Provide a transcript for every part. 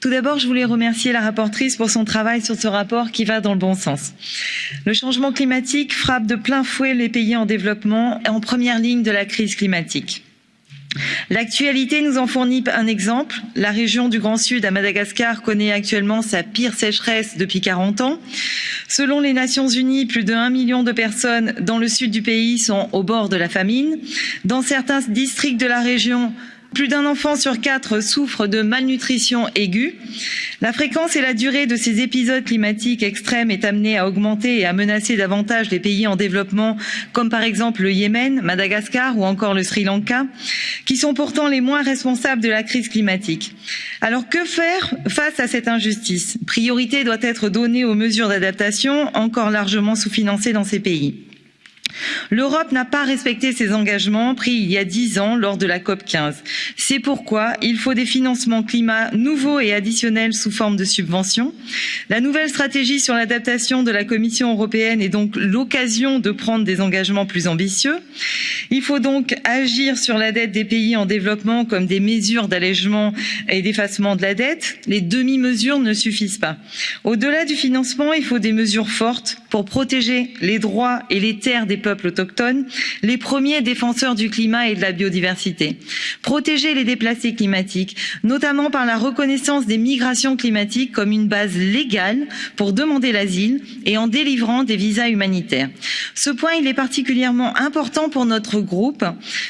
Tout d'abord, je voulais remercier la rapporteure pour son travail sur ce rapport qui va dans le bon sens. Le changement climatique frappe de plein fouet les pays en développement en première ligne de la crise climatique. L'actualité nous en fournit un exemple. La région du Grand Sud à Madagascar connaît actuellement sa pire sécheresse depuis 40 ans. Selon les Nations Unies, plus de 1 million de personnes dans le sud du pays sont au bord de la famine. Dans certains districts de la région, plus d'un enfant sur quatre souffre de malnutrition aiguë. La fréquence et la durée de ces épisodes climatiques extrêmes est amenée à augmenter et à menacer davantage les pays en développement, comme par exemple le Yémen, Madagascar ou encore le Sri Lanka, qui sont pourtant les moins responsables de la crise climatique. Alors que faire face à cette injustice? Priorité doit être donnée aux mesures d'adaptation, encore largement sous-financées dans ces pays. L'Europe n'a pas respecté ses engagements pris il y a dix ans lors de la COP 15. C'est pourquoi il faut des financements climat nouveaux et additionnels sous forme de subventions. La nouvelle stratégie sur l'adaptation de la Commission européenne est donc l'occasion de prendre des engagements plus ambitieux. Il faut donc agir sur la dette des pays en développement comme des mesures d'allègement et d'effacement de la dette. Les demi-mesures ne suffisent pas. Au-delà du financement, il faut des mesures fortes pour protéger les droits et les terres des peuples autochtones, les premiers défenseurs du climat et de la biodiversité. Protéger les déplacés climatiques, notamment par la reconnaissance des migrations climatiques comme une base légale pour demander l'asile et en délivrant des visas humanitaires. Ce point, il est particulièrement important pour notre groupe.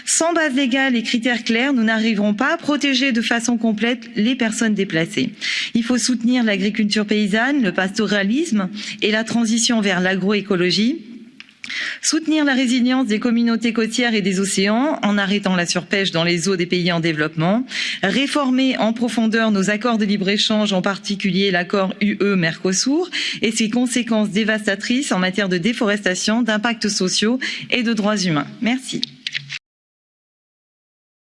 Sans base légale et critères clairs, nous n'arriverons pas à protéger de façon complète les personnes déplacées. Il faut soutenir l'agriculture paysanne, le pastoralisme et la transition vers l'agroécologie Soutenir la résilience des communautés côtières et des océans en arrêtant la surpêche dans les eaux des pays en développement, réformer en profondeur nos accords de libre-échange, en particulier l'accord UE-Mercosur et ses conséquences dévastatrices en matière de déforestation, d'impacts sociaux et de droits humains. Merci.